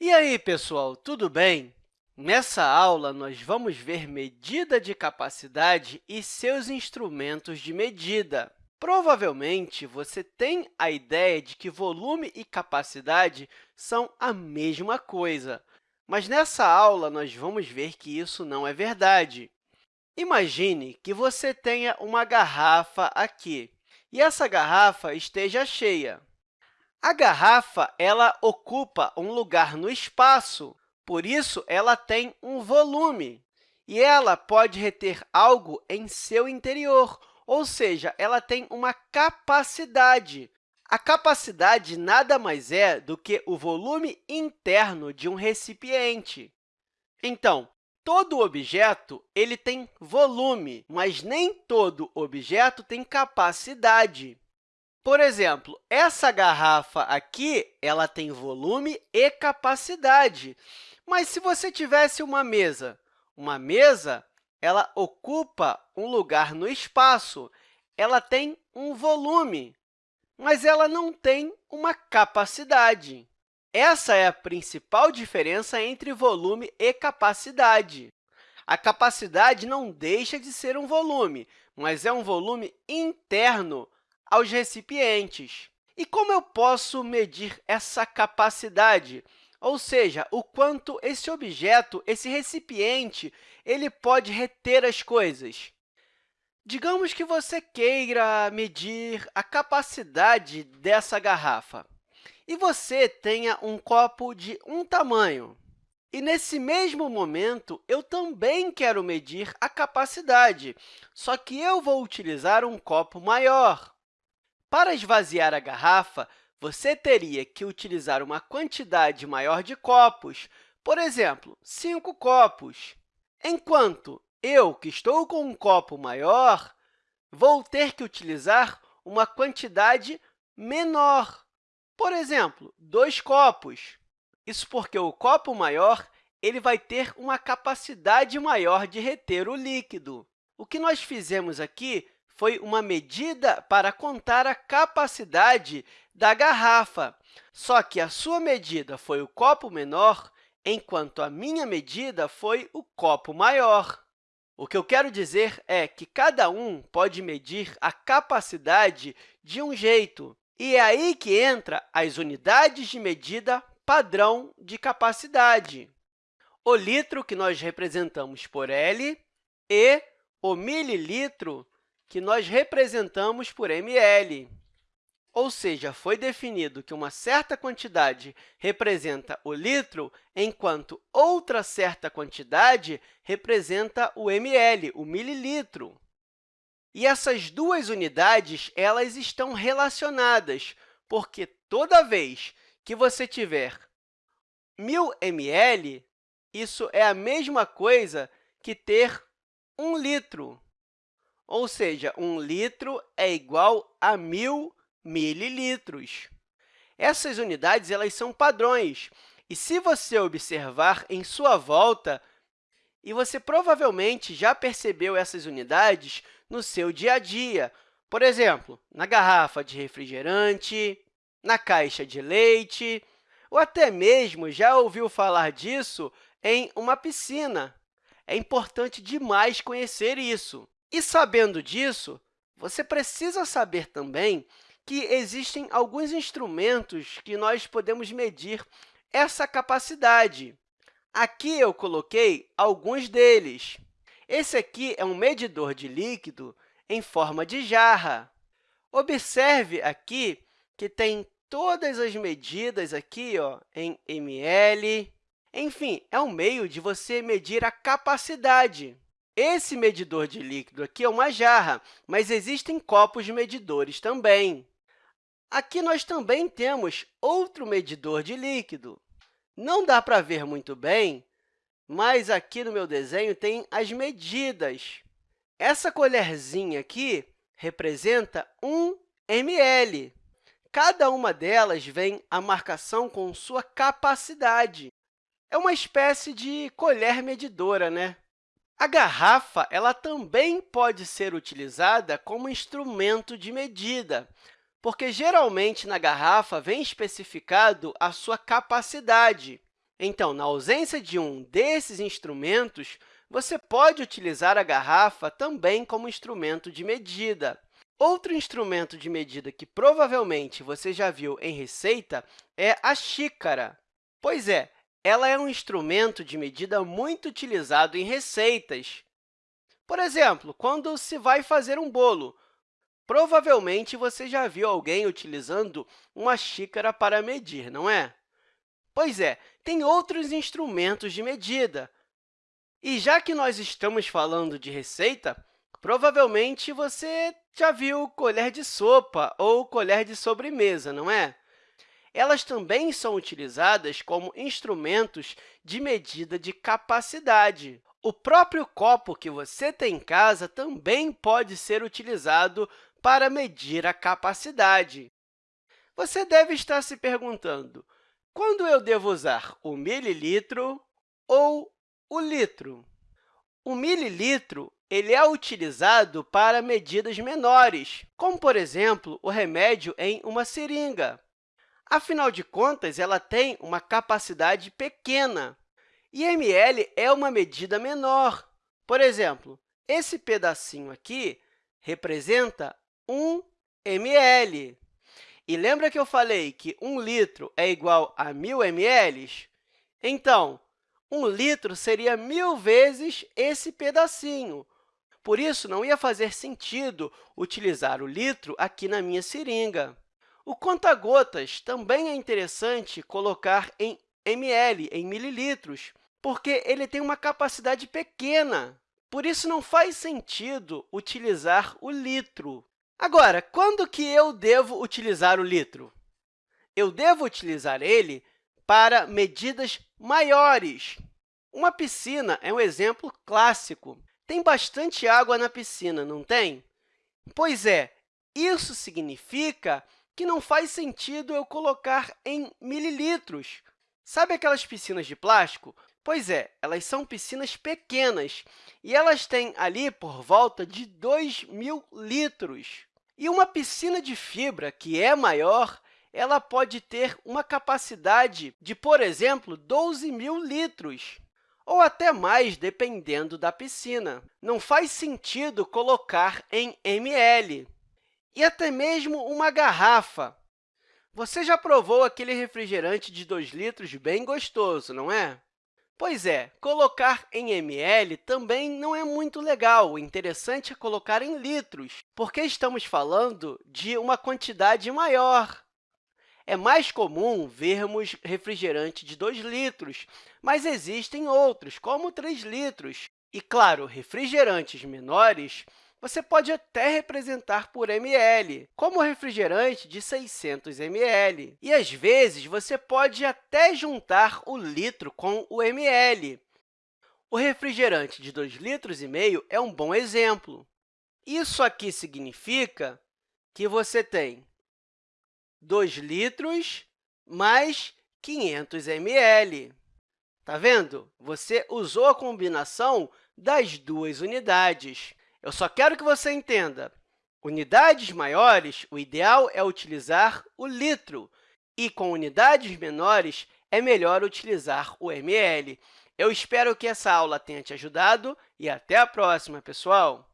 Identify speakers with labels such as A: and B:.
A: E aí, pessoal, tudo bem? Nessa aula, nós vamos ver medida de capacidade e seus instrumentos de medida. Provavelmente, você tem a ideia de que volume e capacidade são a mesma coisa, mas nessa aula, nós vamos ver que isso não é verdade. Imagine que você tenha uma garrafa aqui e essa garrafa esteja cheia. A garrafa ela ocupa um lugar no espaço, por isso, ela tem um volume e ela pode reter algo em seu interior, ou seja, ela tem uma capacidade. A capacidade nada mais é do que o volume interno de um recipiente. Então, todo objeto ele tem volume, mas nem todo objeto tem capacidade. Por exemplo, essa garrafa aqui ela tem volume e capacidade. Mas se você tivesse uma mesa, uma mesa ela ocupa um lugar no espaço, ela tem um volume, mas ela não tem uma capacidade. Essa é a principal diferença entre volume e capacidade. A capacidade não deixa de ser um volume, mas é um volume interno aos recipientes. E como eu posso medir essa capacidade? Ou seja, o quanto esse objeto, esse recipiente, ele pode reter as coisas. Digamos que você queira medir a capacidade dessa garrafa e você tenha um copo de um tamanho. E, nesse mesmo momento, eu também quero medir a capacidade, só que eu vou utilizar um copo maior. Para esvaziar a garrafa, você teria que utilizar uma quantidade maior de copos, por exemplo, 5 copos, enquanto eu, que estou com um copo maior, vou ter que utilizar uma quantidade menor, por exemplo, 2 copos. Isso porque o copo maior ele vai ter uma capacidade maior de reter o líquido. O que nós fizemos aqui foi uma medida para contar a capacidade da garrafa. Só que a sua medida foi o copo menor, enquanto a minha medida foi o copo maior. O que eu quero dizer é que cada um pode medir a capacidade de um jeito. E é aí que entra as unidades de medida padrão de capacidade. O litro, que nós representamos por L, e o mililitro, que nós representamos por ml. Ou seja, foi definido que uma certa quantidade representa o litro, enquanto outra certa quantidade representa o ml, o mililitro. E essas duas unidades elas estão relacionadas, porque toda vez que você tiver 1.000 ml, isso é a mesma coisa que ter 1 litro. Ou seja, 1 litro é igual a 1.000 mililitros. Essas unidades elas são padrões, e se você observar em sua volta, e você provavelmente já percebeu essas unidades no seu dia a dia, por exemplo, na garrafa de refrigerante, na caixa de leite, ou até mesmo já ouviu falar disso em uma piscina. É importante demais conhecer isso. E, sabendo disso, você precisa saber também que existem alguns instrumentos que nós podemos medir essa capacidade. Aqui eu coloquei alguns deles. Esse aqui é um medidor de líquido em forma de jarra. Observe aqui que tem todas as medidas aqui ó, em ml. Enfim, é um meio de você medir a capacidade. Esse medidor de líquido aqui é uma jarra, mas existem copos medidores também. Aqui nós também temos outro medidor de líquido. Não dá para ver muito bem, mas aqui no meu desenho tem as medidas. Essa colherzinha aqui representa 1 ml. Cada uma delas vem a marcação com sua capacidade. É uma espécie de colher medidora, né? A garrafa ela também pode ser utilizada como instrumento de medida, porque geralmente na garrafa vem especificado a sua capacidade. Então, na ausência de um desses instrumentos, você pode utilizar a garrafa também como instrumento de medida. Outro instrumento de medida que provavelmente você já viu em receita é a xícara. Pois é, ela é um instrumento de medida muito utilizado em receitas. Por exemplo, quando se vai fazer um bolo, provavelmente você já viu alguém utilizando uma xícara para medir, não é? Pois é, tem outros instrumentos de medida. E já que nós estamos falando de receita, provavelmente você já viu colher de sopa ou colher de sobremesa, não é? Elas também são utilizadas como instrumentos de medida de capacidade. O próprio copo que você tem em casa também pode ser utilizado para medir a capacidade. Você deve estar se perguntando, quando eu devo usar o mililitro ou o litro? O mililitro ele é utilizado para medidas menores, como, por exemplo, o remédio em uma seringa. Afinal de contas, ela tem uma capacidade pequena, e ml é uma medida menor. Por exemplo, esse pedacinho aqui representa 1 ml. E lembra que eu falei que 1 litro é igual a 1.000 ml? Então, 1 litro seria mil vezes esse pedacinho. Por isso, não ia fazer sentido utilizar o litro aqui na minha seringa. O conta-gotas também é interessante colocar em ml, em mililitros, porque ele tem uma capacidade pequena. Por isso, não faz sentido utilizar o litro. Agora, quando que eu devo utilizar o litro? Eu devo utilizar ele para medidas maiores. Uma piscina é um exemplo clássico. Tem bastante água na piscina, não tem? Pois é, isso significa que não faz sentido eu colocar em mililitros. Sabe aquelas piscinas de plástico? Pois é, elas são piscinas pequenas e elas têm ali por volta de 2 mil litros. E uma piscina de fibra, que é maior, ela pode ter uma capacidade de, por exemplo, 12 mil litros, ou até mais, dependendo da piscina. Não faz sentido colocar em ml e até mesmo uma garrafa. Você já provou aquele refrigerante de 2 litros bem gostoso, não é? Pois é, colocar em ml também não é muito legal. O interessante é colocar em litros, porque estamos falando de uma quantidade maior. É mais comum vermos refrigerante de 2 litros, mas existem outros, como 3 litros. E, claro, refrigerantes menores você pode até representar por ml, como o refrigerante de 600 ml. E, às vezes, você pode até juntar o litro com o ml. O refrigerante de 2,5 litros e meio é um bom exemplo. Isso aqui significa que você tem 2 litros mais 500 ml. Está vendo? Você usou a combinação das duas unidades. Eu só quero que você entenda. Unidades maiores, o ideal é utilizar o litro, e com unidades menores, é melhor utilizar o ml. Eu espero que essa aula tenha te ajudado e até a próxima, pessoal!